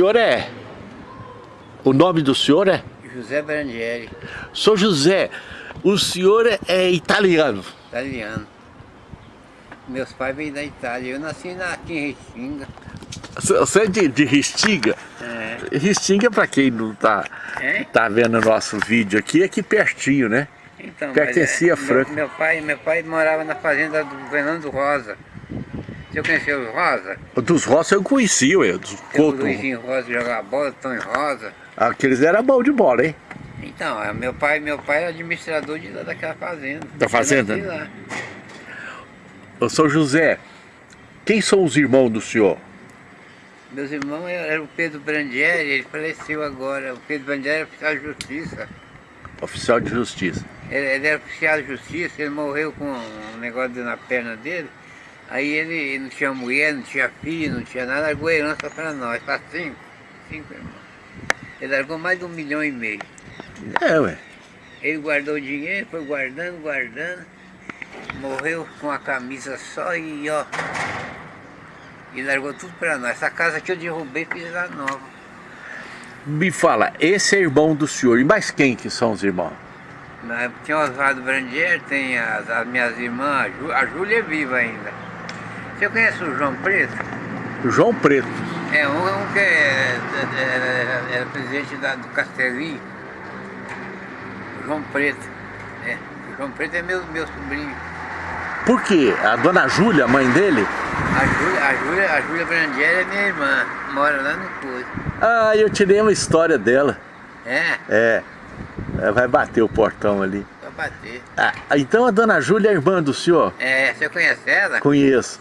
O senhor é? O nome do senhor é? José Brandieri. Sou José, o senhor é, é italiano? Italiano. Meus pais vêm da Itália. Eu nasci aqui em Restinga. Você é de, de Restinga? É. Restinga, para quem não tá, é? tá vendo o nosso vídeo aqui, é aqui pertinho, né? Então, Pertencia é, a Franco. Meu, meu, pai, meu pai morava na fazenda do Fernando Rosa. Você conheceu o Rosa? Dos Rosa eu conhecia, ué, dos O Luizinho Rosa jogava bola, Tony Rosa. Aqueles eram bom de bola, hein? Então, é, meu pai, meu pai era administrador de daquela fazenda. Da fazenda? Eu São José, quem são os irmãos do senhor? Meus irmãos eram o Pedro Brandieri, ele faleceu agora. O Pedro Brandieri era oficial de justiça. Oficial de justiça. Ele, ele era oficial de justiça, ele morreu com um negócio na perna dele. Aí ele não tinha mulher, não tinha filho, não tinha nada, largou a herança para nós, para cinco, cinco irmãos. Ele largou mais de um milhão e meio. É, ué. Ele guardou o dinheiro, foi guardando, guardando, morreu com a camisa só e ó. E largou tudo para nós. Essa casa que eu derrubei, fiz ela nova. Me fala, esse é irmão do senhor, e mais quem que são os irmãos? Tem o Oswaldo Brandier, tem as, as minhas irmãs, a Júlia é viva ainda. Você conhece o João Preto? João Preto. É, um, um que é- é- era, era presidente da- do Castelinho. João Preto. É, o João Preto é meu, meu sobrinho. Por quê? A dona Júlia, mãe dele? A Júlia, a Júlia, a Júlia Brandieri é minha irmã, mora lá no Coisa. Ah, eu tirei uma história dela. É, É, ela vai bater o portão ali. pra bater. Ah, então a dona Júlia é irmã do senhor? É, você conhece ela? Conheço.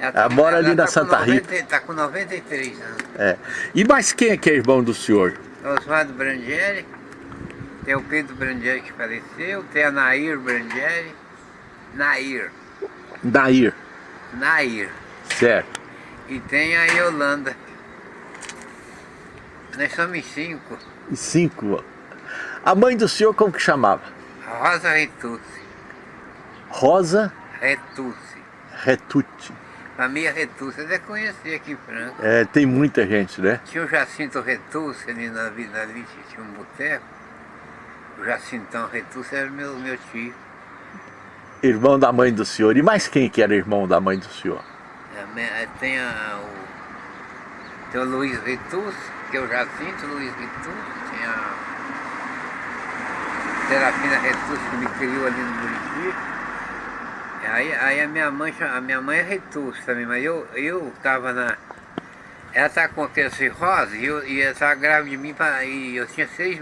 Ela mora ali na tá Santa 90 Rita. Tá com 93 anos. É. E mais quem é que é irmão do senhor? Oswaldo Brandieri, tem o Pedro Brandieri que faleceu, tem a Nair Brandieri, Nair, Dair. Nair, Certo. e tem a Yolanda. Nós somos cinco, E cinco. A mãe do senhor como que chamava? Rosa Retucci, Rosa Retucci, Retucci. Família Retucci, você deve conhecer aqui em Franca. É, tem muita gente, né? Tinha o Jacinto Retucci ali na vida ali, tinha um boteco. O Jacintão Retucci era meu, meu tio. Irmão da mãe do senhor. E mais quem que era irmão da mãe do senhor? É, é, Tem, a, o, tem o Luiz Ritus, que é o Jacinto Luiz Ritus, tem a Serafina Ritus, que me criou ali no. Aí, aí a minha mãe, a minha mãe é Ritus também, mas eu, eu tava na... Ela tá com aquele cirrose e, eu, e ela tava grávida de mim pra, e eu tinha seis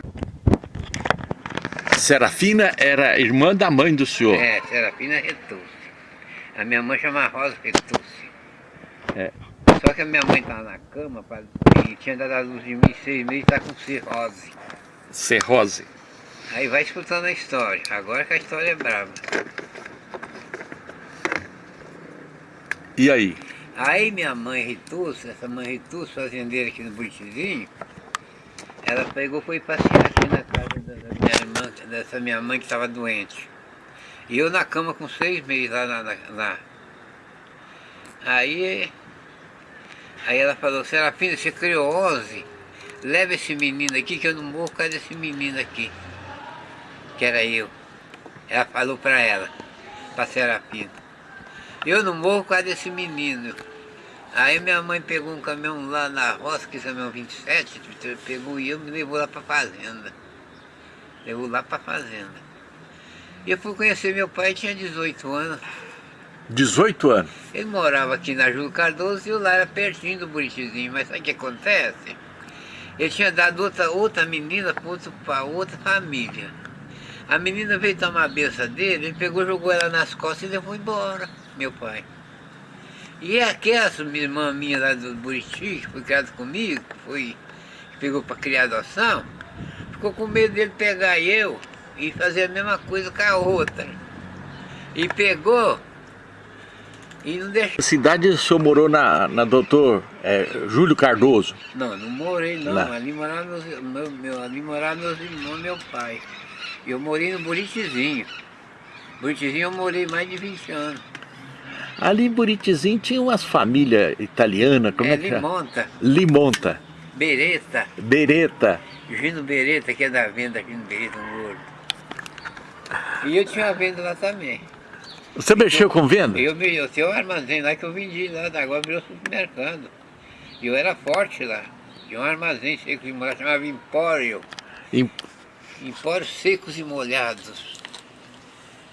Serafina era irmã da mãe do senhor. É, Serafina Retucci. A minha mãe chama Rosa Retucci. É. Só que a minha mãe estava na cama pra, e tinha dado a luz de mim seis meses e está com cirrose. Serrose. Aí vai escutando a história. Agora que a história é brava. E aí? Aí minha mãe Ritus, essa mãe Ritus, fazendeira aqui no Buritizinho, ela pegou e foi passear aqui na casa da minha irmã, dessa minha mãe que estava doente. E eu na cama com seis meses lá na- lá. Aí, aí ela falou, Serafina, você criou 11, leva esse menino aqui que eu não morro por causa desse menino aqui. Que era eu. Ela falou para ela, para Serafina. Eu não morro por causa desse menino. Aí minha mãe pegou um caminhão lá na roça, que é o caminhão 27, pegou e eu me levou lá para fazenda. Levou lá para fazenda. E eu fui conhecer meu pai, tinha 18 anos. 18 anos. Ele morava aqui na Júlio Cardoso e eu lá era pertinho do Buritizinho. Mas sabe o que acontece? Ele tinha dado outra, outra menina para outra família. A menina veio tomar a benção dele, ele pegou, jogou ela nas costas e levou embora, meu pai. E aquela irmã minha lá do Buriti, que foi criada comigo, que, foi, que pegou para criar adoção, ficou com medo dele pegar eu e fazer a mesma coisa com a outra. E pegou e não deixou. A cidade o senhor morou na, na doutor é, Júlio Cardoso. Não, não morei não. Lá. Ali moravam meus, meu, meu, ali moravam meus irmãos e meu pai. Eu morei no Buritizinho. Buritizinho eu morei mais de 20 anos. Ali em Buritizinho tinha umas famílias italianas, como é, é, que é? Limonta. Limonta. Bereta. Bereta. Gino Bereta, que é da venda Gino Bereta, um gordo. E eu tinha uma venda lá também. Você mexeu com venda? Eu, eu tinha um armazém lá que eu vendi lá, agora virou supermercado. E eu era forte lá. Tinha um armazém seco e molhado, chamava Empório. Em... Empórios secos e molhados.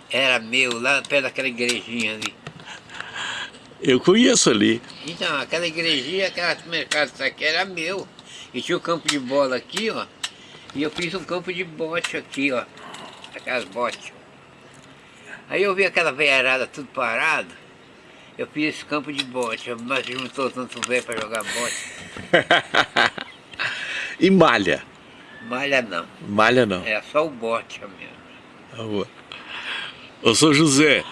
Era meu, lá perto daquela igrejinha ali. Eu conheço ali. Então, aquela igrejinha, aquele mercado aqui era meu. E tinha o um campo de bola aqui, ó. E eu fiz um campo de bote aqui, ó. Aquelas botes. Aí eu vi aquela veiarada tudo parado. Eu fiz esse campo de bote. Mas juntou tanto velho para jogar bote. e malha? Malha não. Malha não. É só o bote mesmo. Ô, São José,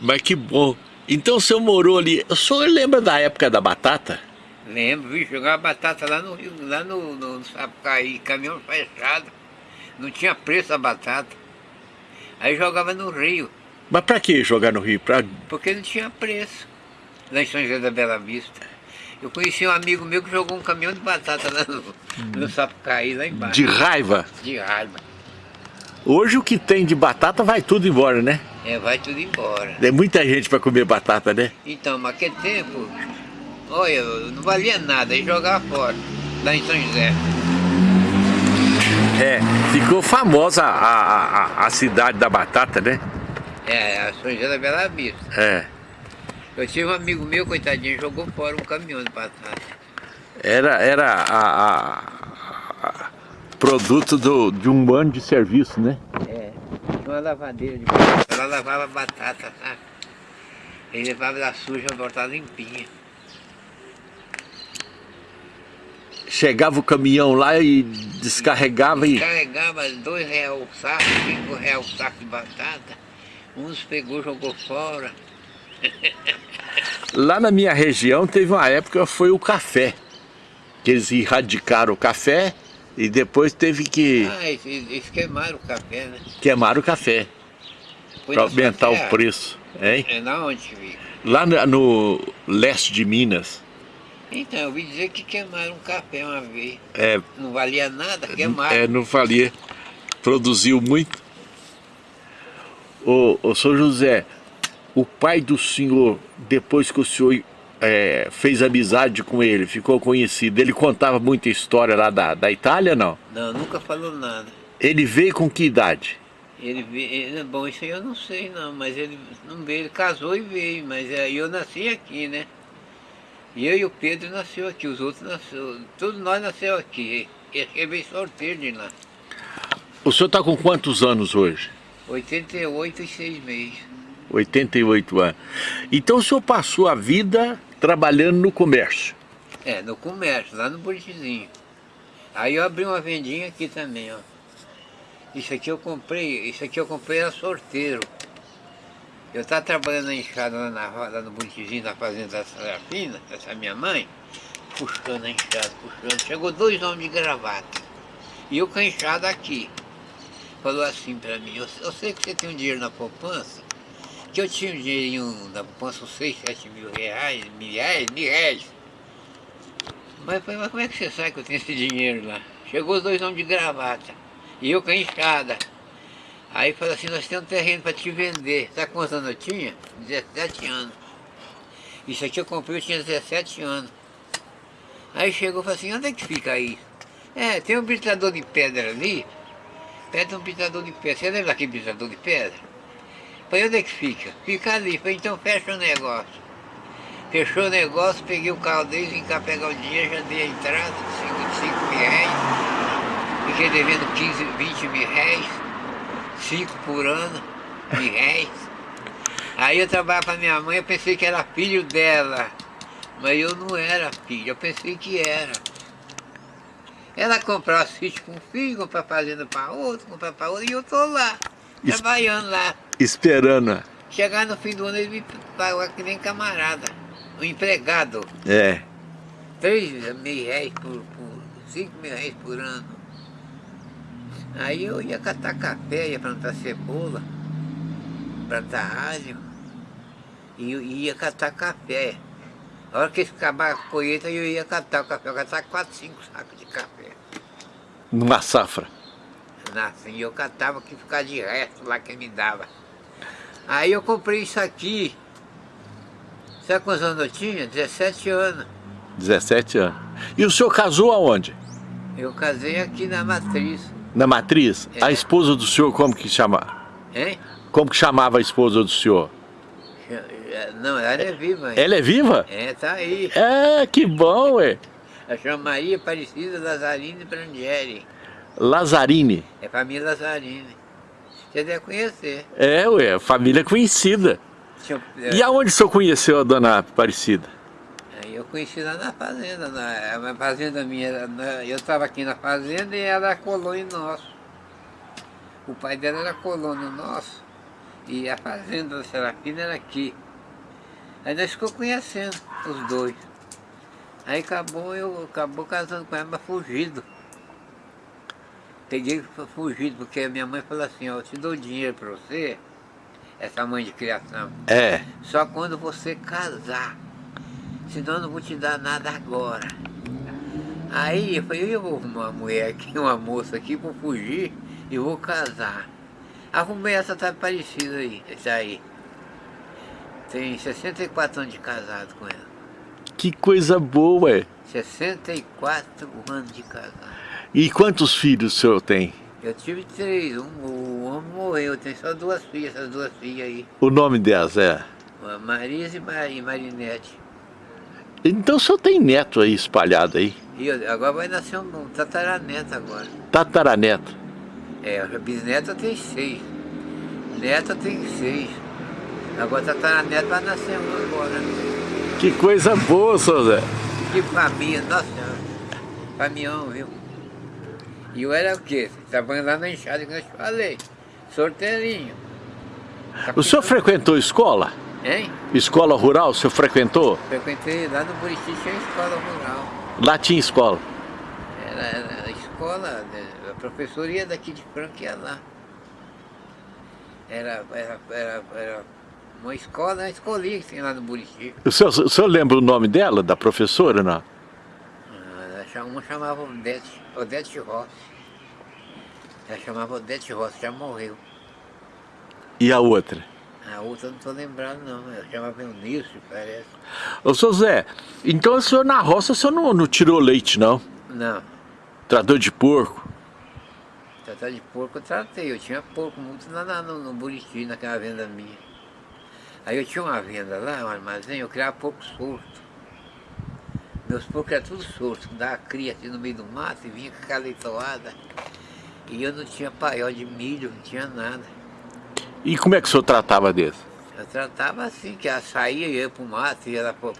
mas que bom. Então o senhor morou ali. O senhor lembra da época da batata? Lembro, vi jogar batata lá no Rio, lá no, no, no Sapucaí, caminhão fechado. Não tinha preço a batata. Aí jogava no Rio. Mas pra que jogar no Rio? Pra... Porque não tinha preço. Lá em São José da Bela Vista. Eu conheci um amigo meu que jogou um caminhão de batata lá no, hum. no Sapucaí, lá embaixo. De raiva? De raiva. Hoje o que tem de batata vai tudo embora, né? É, vai tudo embora. É muita gente para comer batata, né? Então, mas aquele tempo, olha, não valia nada, aí jogava fora, lá em São José. É, ficou famosa a, a, a cidade da batata, né? É, a São José da Bela Vista. É. Eu tive um amigo meu, coitadinho, jogou fora um caminhão de batata. Era, era a, a produto do, de um ano de serviço, né? Uma lavadeira de batata. Ela lavava batata, sabe? E levava da suja, voltava limpinha. Chegava o caminhão lá e descarregava e... Descarregava dois reais o saco, cinco reais o saco de batata. Uns pegou, jogou fora. Lá na minha região teve uma época, foi o café. Que eles erradicaram o café e depois teve que... Ah, eles, eles queimaram o café, né? Queimaram o café. Para aumentar o preço. Hein? É na onde fica? Lá no, no, leste de Minas. Então, eu ouvi dizer que queimaram um café uma vez. É, não valia nada, queimaram. É, não valia. Produziu muito. Ô, ô São José, o pai do senhor, depois que o senhor é, fez amizade com ele, ficou conhecido, ele contava muita história lá da, da Itália, não? Não, nunca falou nada. Ele veio com que idade? Ele veio, bom, isso aí eu não sei não, mas ele não veio, ele casou e veio, mas aí eu nasci aqui, né? E eu e o Pedro nasceu aqui, os outros nasceu, todos nós nasceu aqui. Ele veio sorteio de lá. O senhor está com quantos anos hoje? 88 e 6 meses. 88 anos. Então o senhor passou a vida trabalhando no comércio? É, no comércio, lá no Buritizinho. Aí eu abri uma vendinha aqui também, ó. Isso aqui eu comprei, isso aqui eu comprei era sorteiro. Eu estava trabalhando na enxada lá, lá no Buritizinho, na fazenda da Serafina, essa minha mãe, puxando a enxada, puxando. Chegou dois homens de gravata. E eu com a enxada aqui. Falou assim para mim, eu, eu sei que você tem um dinheiro na poupança, que eu tinha um dinheirinho na poupança, uns 6, 7 mil reais, mil reais, mil reais. Mas, mas como é que você sabe que eu tenho esse dinheiro lá? Chegou os dois homens de gravata, e eu com a enxada. Aí falou assim, nós temos um terreno para te vender. Sabe quantos anos eu tinha? 17 anos. Isso aqui eu comprei, eu tinha 17 anos. Aí chegou e falou assim, onde é que fica aí? É, tem um britador de pedra ali, perto de um britador de pedra. Você lembra daquele britador de pedra? Falei, onde é que fica? Fica ali. Falei, então fecha o negócio. Fechou o negócio, peguei o carro deles, vim cá pegar o dinheiro, já dei a entrada de 5 mil reais. Fiquei devendo 15, 20 mil reais. 5 por ano, mil reais. Aí eu trabalhava para minha mãe, eu pensei que era filho dela. Mas eu não era filho, eu pensei que era. Ela comprava sítio com um filho, comprava fazenda para outro, comprava para outro, e eu tô lá, trabalhando lá esperando. Chegar no fim do ano ele me pagou que nem camarada, um empregado. É. Três mil reais por, por cinco mil reais por ano. Aí eu ia catar café, ia plantar cebola, plantar alho, e ia catar café. A hora que acabar a colheita, eu ia catar o café. Eu catava 4, 5 sacos de café. Numa safra? Assim, eu catava que ficava de resto lá que me dava. Aí eu comprei isso aqui. Sabe quantos anos eu tinha? 17 anos. 17 anos. E o senhor casou aonde? Eu casei aqui na Matriz. Na Matriz? É. A esposa do senhor como que chama? Hein? Como que chamava a esposa do senhor? Não, ela é viva ainda. Ela é viva? É, tá aí. É, que bom, ué. Ela chama Maria Aparecida Lazarine Brandieri. Lazarini. É família Lazarine. Você deve conhecer. É, ué, família conhecida. Eu- E aonde o senhor conheceu a dona Aparecida? Aí eu conheci lá na fazenda, na, a fazenda minha, na- eu estava aqui na fazenda e ela era colônia nosso. O pai dela era colônia nosso e a fazenda da Serafina era aqui. Aí nós ficamos conhecendo os dois. Aí acabou, eu acabou casando com ela, mas fugido. Peguei fugido, porque a minha mãe falou assim, ó, eu te dou dinheiro para você, essa mãe de criação. É. Só quando você casar. Senão eu não vou te dar nada agora. Aí eu falei, eu vou arrumar uma mulher aqui, uma moça aqui, vou fugir e vou casar. Arrumei essa tá parecida aí, essa aí. Tem 64 anos de casado com ela. Que coisa boa, ué. 64 anos de casado. E quantos filhos o senhor tem? Eu tive três, um, o homem morreu, eu tenho só duas filhas, essas duas filhas aí. O nome delas é? Marisa e Mar- e Marinete. Então o senhor tem neto aí espalhado aí? E eu- agora vai nascer um, um tataraneto agora. Tataraneto. É, a bisneta tem seis. Neta tem seis. Agora tataraneto vai nascer um agora. Que coisa boa, seu Zé. Que família, nossa senhora. Caminhão, viu? E eu era o quê? Trabalhando lá na enxada que eu te falei. Sorteirinho. O senhor frequentou escola? Hein? Escola rural, o senhor frequentou? Frequentei lá no Buriti, tinha escola rural. Lá tinha escola. Era, era a escola, né, a professoria daqui de Franca ia lá. Era, era, era, era uma escola, uma escolinha que tem lá no Buriti. O senhor, o senhor lembra o nome dela, da professora, não? Ah, Uma chamava Odete, Odete Rossi. Ela chamava Odete Rossi, já morreu. E a outra? A outra eu não estou lembrando não, ela chamava Eunice, parece. Ô, seu Zé, então o senhor na roça, o senhor não, não tirou leite, não? Não, Trador de porco? tratar de porco eu tratei, eu tinha porco muito lá no, no Buriti, naquela venda minha. Aí eu tinha uma venda lá, um armazém, eu criava porco solto. Meus porcos eram tudo soltos, dava cria assim no meio do mato e vinha com aquela leitoada. E eu não tinha paiol de milho, não tinha nada. E como é que o senhor tratava desse? Eu tratava assim, que ela saía, ia pro mato, ia lá pro,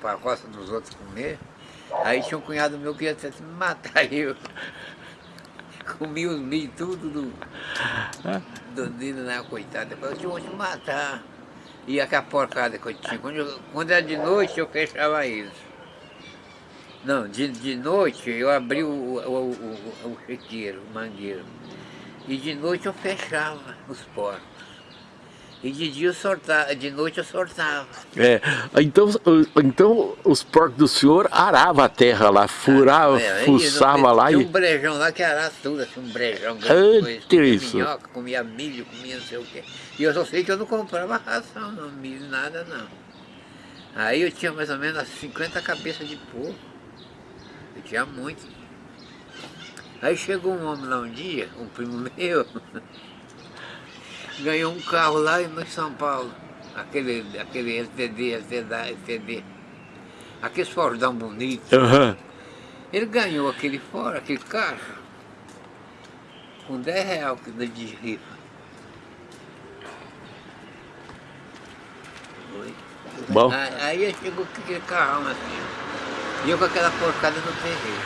pra roça dos outros comer. Aí tinha um cunhado meu que ia tentar me matar eu. Comia os milho tudo do, do dedo coitado. Depois eu tinha te matar. E aquela porcada que eu tinha. Quando, eu- quando era de noite, eu fechava eles. Não, de, de noite eu abri o, o, o, o, chiqueiro, o mangueiro. E de noite eu fechava os porcos. E de dia eu sortava, de noite eu sortava. É, então, então os porcos do senhor aravam a terra lá, furava, É, aí fuçava lá Tinha e... um brejão lá que era tudo, assim, um brejão Ah, grande, coisa, comia isso. minhoca, comia milho, comia não sei o quê. E eu só sei que eu não comprava ração, não, milho, nada não. Aí eu tinha mais ou menos umas 50 cabeças de porco. Tinha muito. Aí chegou um homem lá um dia, um primo meu, ganhou um carro lá em São Paulo. Aquele, aquele LTD, LTD, LTD. Aqueles Fordão bonitos. Aham. Ele ganhou aquele fora, aquele carro, com 10 reais de rifa. Bom. Aí, aí ele chegou aquele carrão assim, e eu com aquela porcada no terreiro.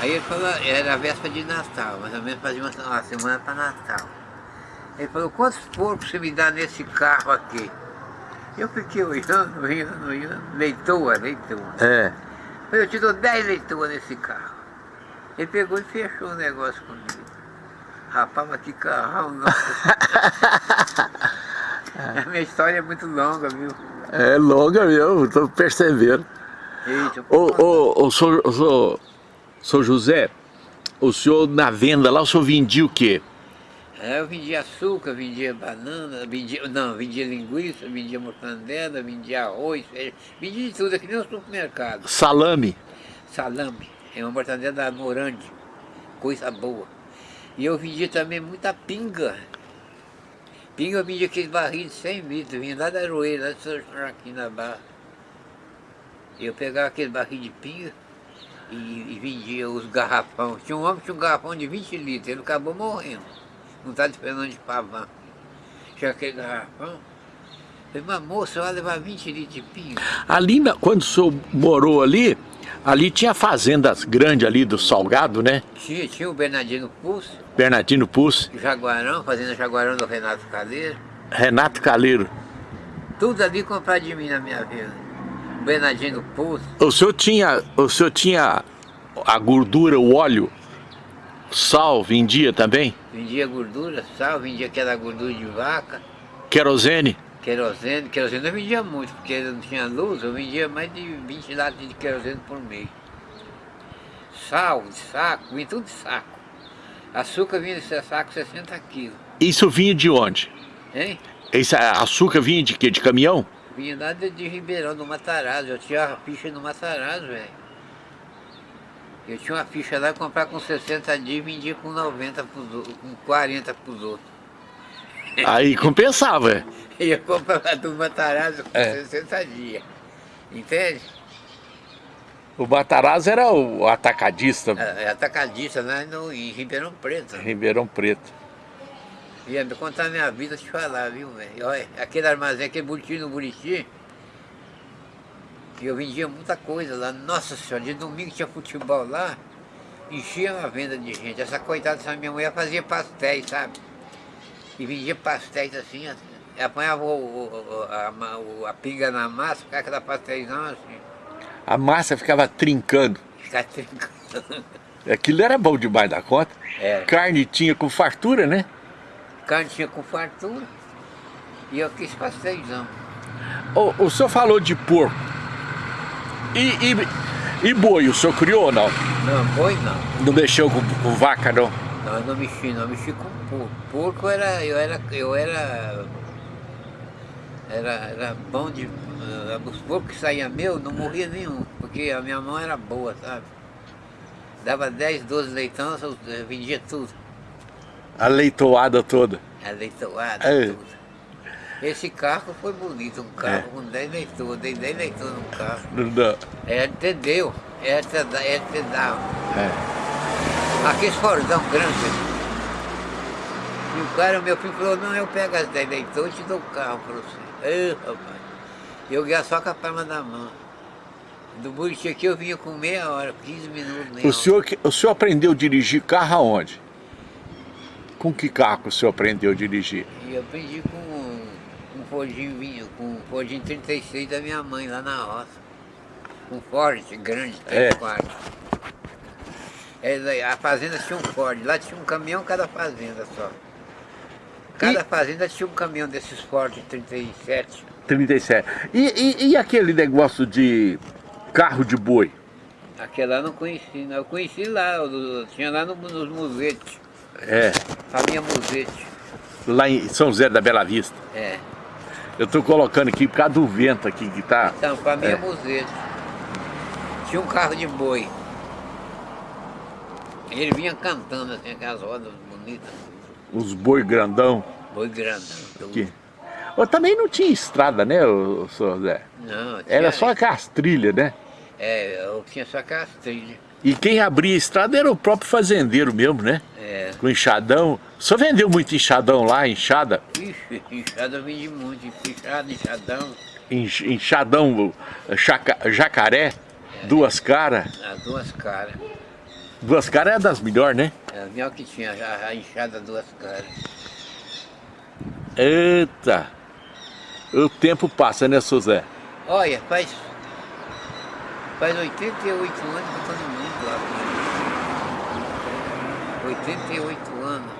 Aí ele falou, era a véspera de Natal, mais ou menos fazia uma, uma semana para Natal. Ele falou, quantos porcos você me dá nesse carro aqui? Eu fiquei olhando, olhando, olhando, leitoa, leitoa. É. Eu te dou 10 leituras nesse carro. Ele pegou e fechou o negócio comigo. Rapaz, mas que carrão, nossa. A minha história é muito longa, viu? É longa mesmo, estou percebendo. Ô, ô, ô, ô, senhor, senhor José, o senhor na venda lá, o senhor vendia o quê? É, eu vendia açúcar, vendia banana, vendia, não, vendia linguiça, vendia mortandela, vendia arroz, feijão, vendia de tudo, aqui nem no supermercado. Salame. Salame, é uma mortandela da Morandi, coisa boa. E eu vendia também muita pinga. Pinga eu vendia aqueles barris de 100 litros, vinha lá da Aroeira, lá de São Joaquim na Barra. Eu pegava aquele barril de pinga e, e vendia os garrafão. Tinha um homem que tinha um garrafão de 20 litros, ele acabou morrendo. Não está esperando de pavão. Tinha aquele garrafão. Falei, mas moço, vai levar 20 litros de pinga. Ali, quando o senhor morou ali, ali tinha fazendas grandes ali do Salgado, né? Tinha, tinha o Bernardino Pulso, Bernardino Pucci, Jaguarão, fazenda Jaguarão do Renato Caleiro. Renato Caleiro. Tudo ali comprado de mim na minha vida. O Bernardino Pulso, O senhor tinha, o senhor tinha a gordura, o óleo, sal, vendia também? vendia gordura, sal, vendia aquela gordura de vaca, Querosene? querosene. Querosene eu vendia muito, porque não tinha luz, eu vendia mais de 20 latas de querosene por mês. Sal, de saco, vinha tudo de saco. Açúcar vinha desse saco 60 quilos, Isso vinha de onde? hein? Esse açúcar vinha de quê? De caminhão? Vinha lá de, de Ribeirão, do Matarazzo. Eu tinha a ficha no Matarazzo, velho. Eu tinha uma ficha lá, comprar com 60 dias e vendia com 90 pros outros, com 40 pros outros. Aí compensava, é. Eu ia comprar lá do Matarazzo com É. 60 dias. Entende? O Matarazzo era o atacadista, É, é atacadista lá no, em Ribeirão Preto. Ribeirão Preto. Ia me contar a minha vida, te falar, viu, velho? Olha, aquele armazém, aquele Buriti no Buriti, eu vendia muita coisa lá. Nossa senhora, de domingo tinha futebol lá, enchia uma venda de gente. Essa coitada dessa minha mulher fazia pastéis, sabe? E vendia pastéis assim, assim. apanhava o, o- a, o- a pinga na massa, ficava aquela pastéisão assim, A massa ficava trincando. ficava trincando. Aquilo era bom demais da conta. Era. Carne tinha com fartura, né? Carne tinha com fartura, e eu quis pastéisão. O, o senhor falou de porco. E, e, e boi, o senhor criou ou não? Não, boi não. Não mexeu com, com vaca, não? Não, eu não mexi, não, eu mexi com porco. Porco era, eu era, eu era, era, era bom de, eh, os porcos que saíam meu, não morria nenhum, porque a minha mão era boa, sabe? Dava 10, 12 leitão, eu eu vendia tudo, A leitoada toda. a leitoada, É. tudo. Esse carro foi bonito, um carro É. com 10 leitores, dei 10 leitores no carro. Não. É entendeu? É entendeu? É entendeu? É. Aqueles fordão grande. E o cara, meu filho, falou, não, eu pego as 10 leitões e te dou o carro para você. Ei, rapaz. Eu ia só com a palma da mão. Do Buriti aqui eu vinha com meia hora, 15 minutos. O senhor, o senhor aprendeu a dirigir carro aonde? Com que carro o senhor aprendeu a dirigir? Eu aprendi com um, Fordinho com um Fordinho 36 da minha mãe lá na roça. Um Ford grande, três É. quartos. É, a fazenda tinha um Ford, lá tinha um caminhão cada fazenda só. Cada E- fazenda tinha um caminhão desses Ford 37. 37. E, e, e aquele negócio de carro de boi? Aquela eu não conheci, não. Eu conheci lá, eu, tinha lá no, nos musetes, É, família Musete. lá em São José da Bela Vista. É, Eu tô colocando aqui por causa do vento aqui que tá. então, família É. Musete. Tinha um carro de boi. Ele vinha cantando assim, aquelas rodas bonitas, Os boi grandão. boi grandão. tudo. Aqui. Ô, também não tinha estrada, né, o, senhor Zé? Não, Era tinha- só aquelas trilhas, né? É, eu tinha só aquelas trilhas. E quem abria a estrada era o próprio fazendeiro mesmo, né? É, Com enxadão. O senhor vendeu muito enxadão lá, enxada? ixi, inchada eu vendi muito, inchada, enxadão, Enx- Enxadão chaca- jacaré, duas caras. as duas caras. Duas caras é das melhores, né? É, a minha que tinha a, a enxada duas caras. Eita! O tempo passa, né, seu Zé? Olha, faz, faz 88 anos que eu estou no mundo lá. cara. 88 anos.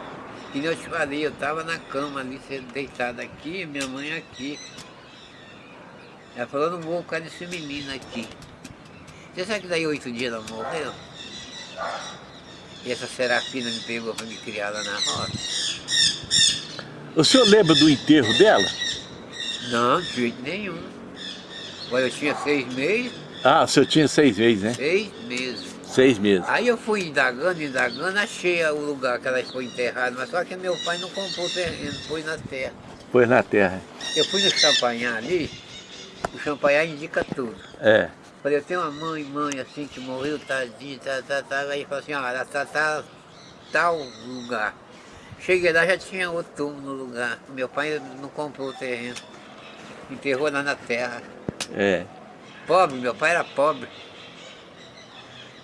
Que nem eu te falei, eu estava na cama ali, sendo deitado aqui, minha mãe aqui. Ela falou, não vou causa desse menino aqui. Você sabe que daí oito dias ela morreu? E essa Serafina me pegou para me criar lá na roça. O senhor lembra do enterro dela? Não, de jeito nenhum. Agora eu tinha seis meses. Ah, o senhor tinha seis meses, né? Seis meses. Seis meses. Aí eu fui indagando, indagando, achei o lugar que ela foi enterrada, mas só que meu pai não comprou o terreno, foi na terra. Foi na terra. Eu fui no champanhar ali, o champanhar indica tudo. É. Falei, eu tenho uma mãe, mãe assim, que morreu, tadinha, tá, tá, tá. Aí falou assim, ó, ela tá, tá tal lugar. Cheguei lá, já tinha outro túmulo no lugar. Meu pai não comprou o terreno. Enterrou lá na terra. É. Pobre, meu pai era pobre.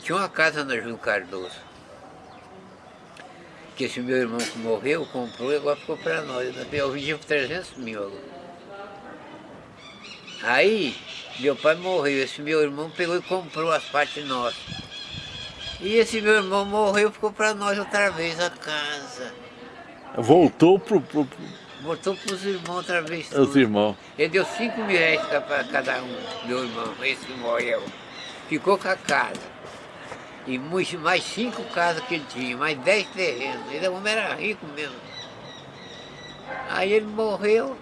Tinha uma casa na Júlio Cardoso. Que esse meu irmão que morreu, comprou e agora ficou para nós. Eu vendi por 300 mil agora. Aí, meu pai morreu, esse meu irmão pegou e comprou as partes nossas. E esse meu irmão morreu, ficou para nós outra vez a casa. Voltou pro... pro. Voltou para os irmãos outra vez. Os irmãos. Ele deu 5 mil reais para cada um, meu irmão, esse que morreu. Ficou com a casa. E mais cinco casas que ele tinha, mais dez terrenos. Ele homem era rico mesmo. Aí ele morreu,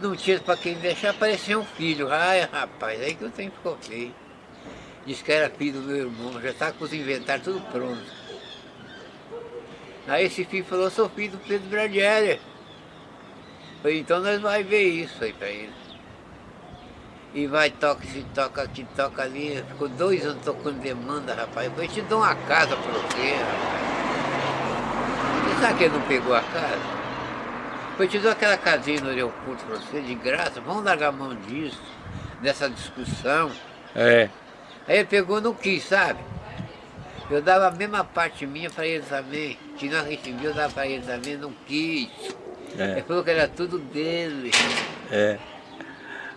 não tinha para quem deixar, apareceu um filho. Ai, rapaz, aí que o tempo ficou feio. Disse que era filho do meu irmão, já estava com os inventários tudo pronto. Aí esse filho falou, sou filho do Pedro Bradieri. Falei, então nós vamos ver isso aí para ele. E vai, toca, se toca aqui, toca ali. Ficou dois anos tocando demanda, rapaz. Eu te dou uma casa para você, rapaz. Você sabe que ele não pegou a casa? Eu te dou aquela casinha no aeroporto para você, de graça. Vamos largar a mão disso, dessa discussão. É. Aí ele pegou não quis, sabe? Eu dava a mesma parte minha para ele também. Que nós recebíamos, eu dava para ele também, não quis. É. Ele falou que era tudo dele. É.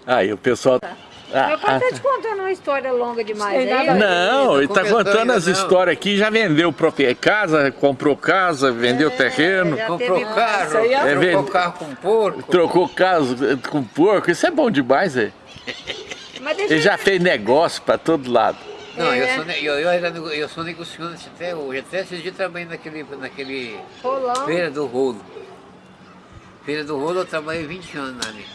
Aí o pessoal... Ah, Meu pai ah, tá te contando uma história longa demais. Nada. Não, ele tá contando as não. histórias aqui, já vendeu própria casa, comprou casa, vendeu terreno, já Comprou carro, aí é- trocou carro com porco. trocou casa com porco, isso é bom demais, é. Ele já fez negócio pra todo lado. Não, eu, É. sou, ne- eu, eu, nego- eu sou negociante até hoje. Até esses dias trabalhei naquele, naquele rolão. Feira do Rolo. Feira do Rolo eu trabalhei 20 anos ali.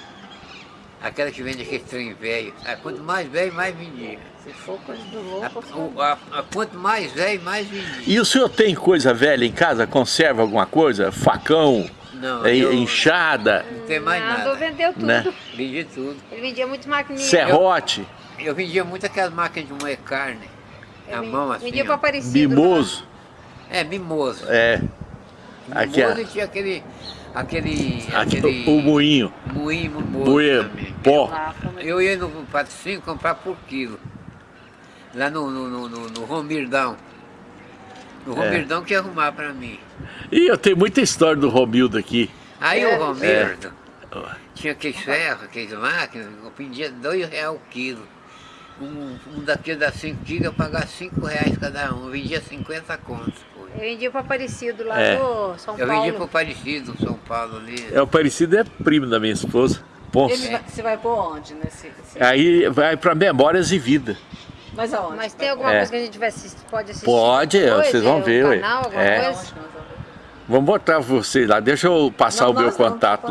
Aquela que vende aquele trem velho. Ah, Quanto mais velho, mais vendia. Se for coisa do A, louco, o- a- a- quanto mais velho, mais vendia. E o senhor tem coisa velha em casa? Conserva alguma coisa? Facão, Não, é, eu enxada, não tem mais Nada, vendeu tudo. né? Vendi tudo. Ele vendia muito maquininha. serrote, Eu vendia muito aquelas máquinas de moer carne. Eu A mão assim. Vendia ó. pra Aparecido. mimoso, É, mimoso. é, aqui, Mimoso ó. e tinha aquele. Aquele. aqui aquele o, o moinho, moinho mimoso. buia, também. pó. é- Eu ia no patrocínio comprar por quilo. Lá no, no, no, no, no Romirdão. No É. Romirdão que ia arrumar pra mim. E eu tenho muita história do Romildo aqui. Aí É. o Romirdo tinha aqueles ferros, aqueles máquinas, eu vendia dois reais o quilo. Um, um daqueles da 5 quilos eu pagava 5 reais cada um. Eu vendia 50 contos. Eu vendia pra Aparecido lá É. do São Eu Paulo. vendia pro Parecido, São Paulo ali. É o parecido é primo da minha esposa, Ponce. Ele vai- você vai por onde nesse... nesse- Aí vai pra Memórias e Vida. Mas aonde? Mas tem alguma É. coisa que a gente vai assistir, pode assistir? Pode, depois? vocês vão É, um ver, canal, alguma É. vamos? Botar vocês lá, deixa eu passar Não, o meu contato lá.